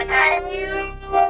Paganismo.